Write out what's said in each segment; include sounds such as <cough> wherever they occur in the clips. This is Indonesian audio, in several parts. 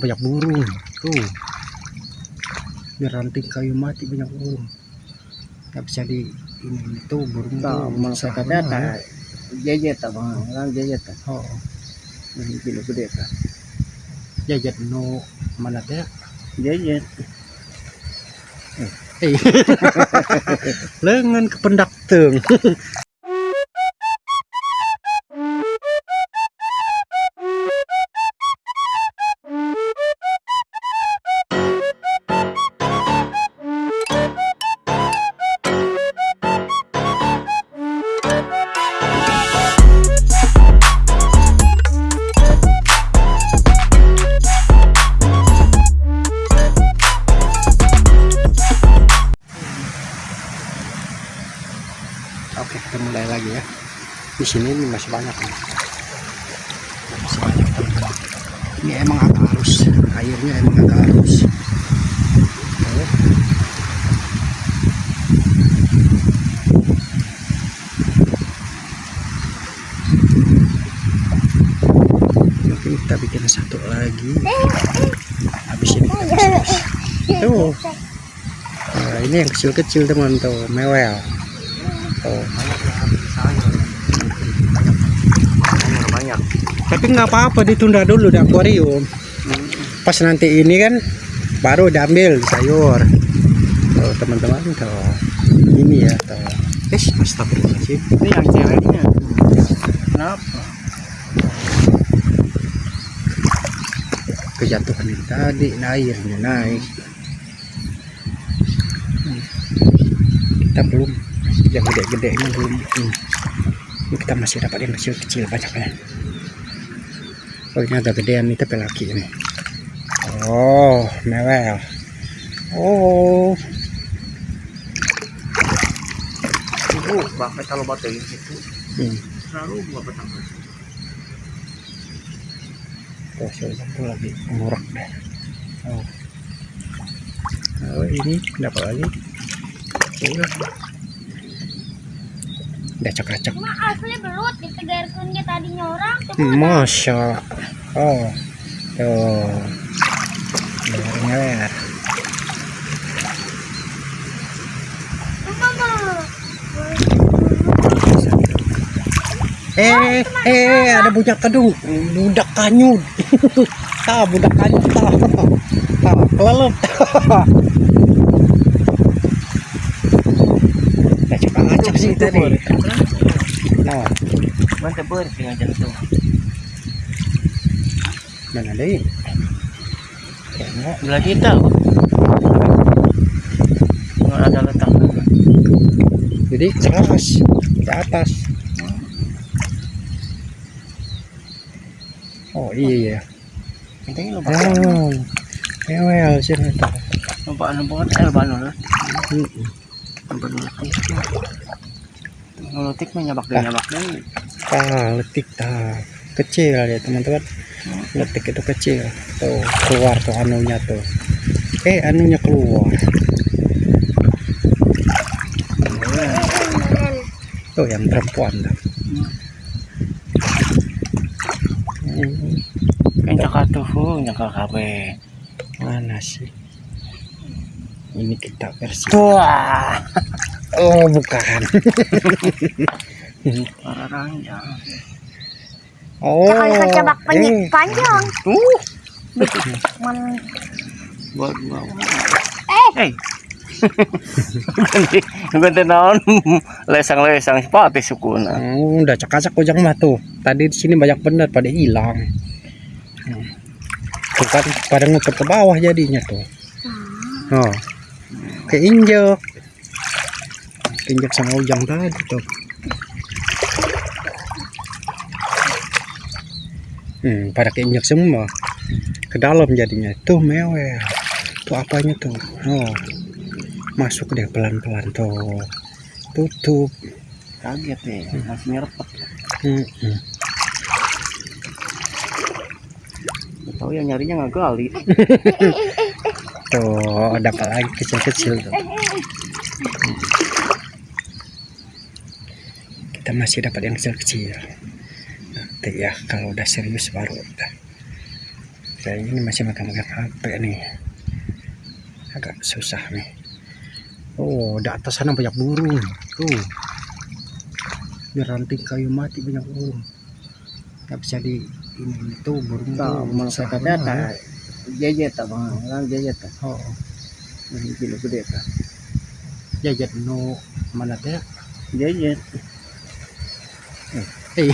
banyak burung. Tuh. Di ranting kayu mati banyak burung. Nggak bisa di ini itu burung tuh kata Sama, tak jejet tak bang, orang jejet tak. oh. Ini kilo gede tak. jajan no mana teh? Jejet. eh. <laughs> Lengan kependak teng <laughs> sini ini masih banyak nih. Masih banyak teman-teman. Ini emang agak halus, airnya emang agak. Oke. Mungkin kita bikin satu lagi. Habis ini kita. Tuh. Nah, ini yang kecil-kecil teman tuh, mewel. Tuh. Banyak. Tapi nggak apa-apa ditunda dulu di akuarium. Pas nanti ini kan baru diambil sayur. Tuh teman-teman tuh. Ini ya tuh. Eh, astagfirullahaladzim. Ini yang ceweknya. Kenapa? Kejatuhan ini tadi, nah, airnya naik. Hmm. Kita belum yang gede-gedenya belum. Hmm. Ini kita masih dapat yang kecil-kecil banyaknya. Oh ini agak gedean nih tapi laki ini. Oh, mewel. Oh, Ibu, bakal kalau batu itu hmm. selalu buat petang. Tuh, saya satu lagi ngurak deh. Oh. Oh, ini dapat lagi. Udah Cuma asli belut ditegarkan tadinya orang Hmm. Masya Oh. Tuh. Leher mama Eh Eh ada budak kedung. Budak kanyut. <laughs> Ah budak kanyut. <laughs> Tah Tah kelelep <laughs> Nah Mantap ber jantung. Mana deh Tengok Belah kita. Nggak ada letak. Jadi keras Ke atas Oh iya Penting lupa. Oh, mewel sih itu. Nampak nampak el banu lah. Nampak letik. Ngelutik mah nyabak dia nyabak dia. Ah, letik tah. Kecil ya teman-teman. Letik itu kecil. Tuh, keluar tuh anunya tuh. Eh, anunya keluar. Tuh yang perempuan tuh. Hmm, Kan cakap tuh, nyakal kabe. mana sih? Ini kita versi. Wah, <laughs> Oh, bukan. para ranjang. Oh. kecebak eh. panjang Tuh, Man, buat eh Eh. ganti ganti naon lesang-lesang sepati sukuna. Oh, udah cakacak ujang mah tuh. Tadi di sini banyak bener pada hilang. Hmm. Tuh kan pada ngumpet ke bawah jadinya tuh. Oh. Keinjek. Keinjek sama ujang tadi tuh. Hmm, pada keinjek semua. Ke dalam jadinya. Tuh mewah. Tuh apanya tuh? Oh. Masuk deh pelan-pelan tuh. Tutup. Kaget ya, masih nyerepet. Hmm, hmm. Tahu yang nyarinya nggak gali. <laughs> Tuh, dapat lagi kecil-kecil tuh. Kita masih dapat yang kecil-kecil. Nanti ya, kalau udah serius baru udah. Saya ini masih megang-megang HP nih. Agak susah nih. Oh, di atas sana banyak burung. Tuh. Di ranting kayu mati banyak burung. Nggak bisa di ini itu burung tuh malah susah kata. Jajet bang, orang jajet. Oh, Ini kilo gede tak. jajan no mana teh? Jajet. Eh.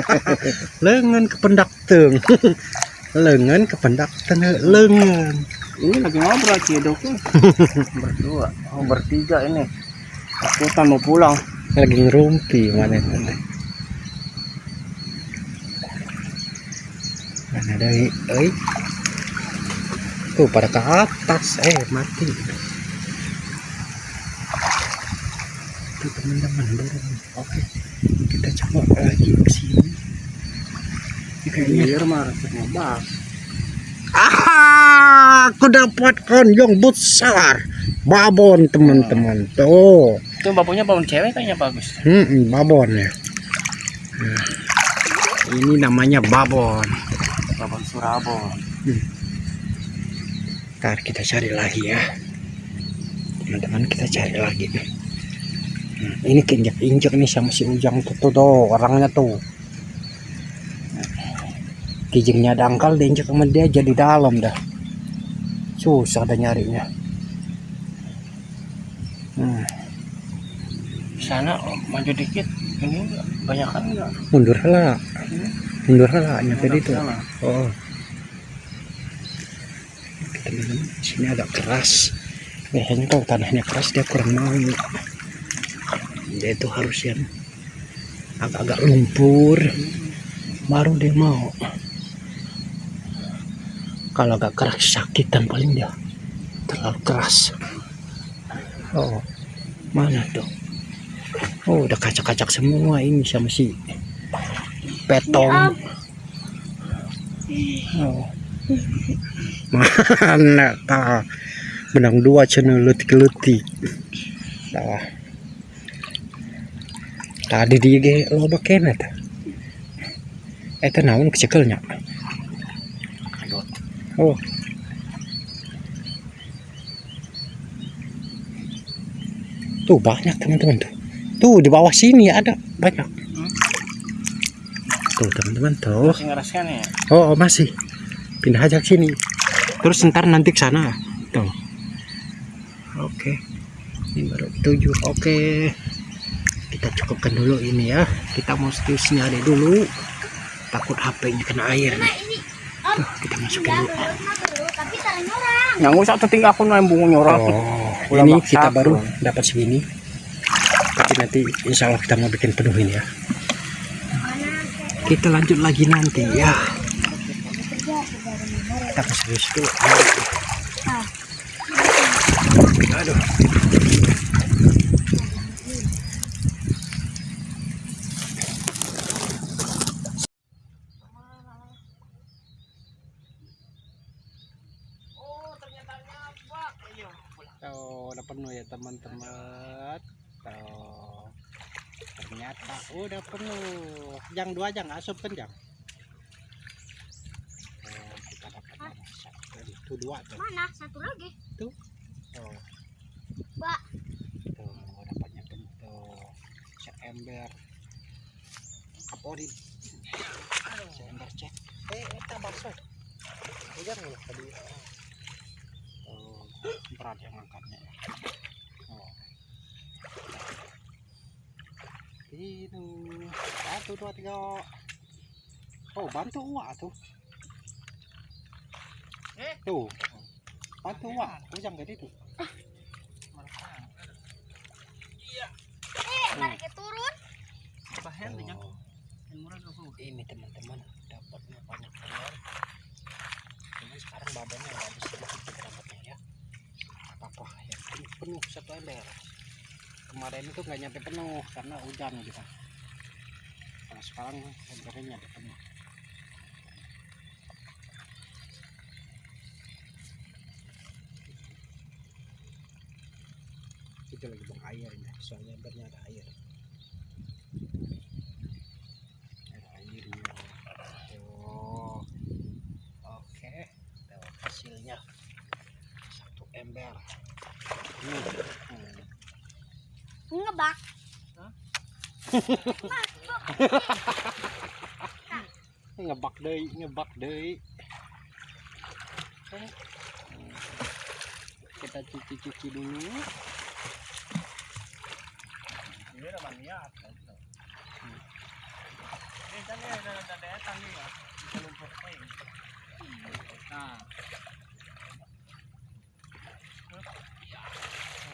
<laughs> lengan kependak teng. <laughs> lengan kependak teng lengan. Ini lagi ngobrol sih dok. <laughs> Berdua, oh, bertiga ini. Aku tak mau pulang. Lagi ngerumpi mana teh? Mana dari eh tuh pada ke atas eh mati tuh teman-teman oke kita coba lagi ke sini? Ini kayaknya bas. ah aku dapatkan yang besar. Babon teman-teman. Tuh. Itu bapaknya bangun cewek kayaknya bagus. hmm, babon ya. Nah, ini namanya babon. Babon Surabaya. Ntar kita cari lagi ya. Teman-teman kita cari lagi. Hmm, ini keinjak-injak nih sama si Ujang tuh, tuh, orangnya tuh. Kijingnya dangkal diinjak sama dia jadi dalam dah. Susah dah nyarinya. Hmm, Sana oh, maju dikit. Ini banyak kan enggak? mundur lah mundur lah nyampe Ada itu oh. Teman-teman sini agak keras. Biasanya kalau tanahnya keras dia kurang mau dia itu harus yang agak-agak lumpur. Baru dia mau. Kalau agak keras sakitan paling dia terlalu keras. Oh mana tuh? Oh udah kacak-kacak semua ini sama si petong. Oh. Mana ta menang dua channel letik-letik Dah. Tadi di ge loba kena ta eta naon kecekelnya oh tuh banyak teman-teman tuh tuh di bawah sini ada banyak tuh teman-teman tuh Masih ya? Oh, oh, masih. Pindah aja ke sini. Terus ntar nanti ke sana. Tuh. Oke. Ini baru tujuh. Oke. Kita cukupkan dulu ini ya. Kita mesti nyari dulu. Takut HP-nya kena air. Nah ini om Tuh, kita masukin ya dulu. Yang usah tuh tinggal aku nembung nyorok. Oh, ini kita aku. baru dapat segini. Tapi nanti insya Allah kita mau bikin penuhin ya. Kita lanjut lagi nanti ya. Kita serius dulu. Aduh. Tuh, udah penuh ya teman-teman. Tuh. Ternyata udah penuh. Yang dua aja nggak asup kan jang? Tuh, kita dapat satu. Itu dua tuh. Mana satu lagi? Tuh. Mbak. Tuh, dapatnya penuh tuh. Seember. Kapolri. Seember cek. Eh, kita bakso. Udah nggak tadi. Berat yang angkatnya. ya. Oh. Itu satu dua tiga. Oh, bantu uak tuh. Eh? Tuh. Bantu uak. Ujang gede tuh. Eh, turun. Tuh yang Oh. ini teman-teman dapatnya banyak telur ember kemarin itu nggak nyampe penuh karena hujan gitu. Kalau sekarang embernya nyampe penuh. Itu lagi buang air ya soalnya embernya ada air. Ada airnya oh oke okay. hasilnya. Satu ember. Ngebak. ngebak deui ngebak deui Hmm. kita cuci-cuci dulu Ini naman niat. Ini kan ya ada datang nih ya. Bisa lumpur eh. Nah,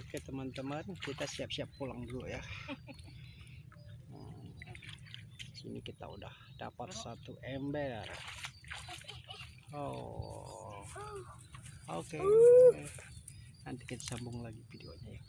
oke teman-teman kita siap-siap pulang dulu ya. Hmm. sini kita udah dapat satu ember. Oh oke. Nanti kita sambung lagi videonya ya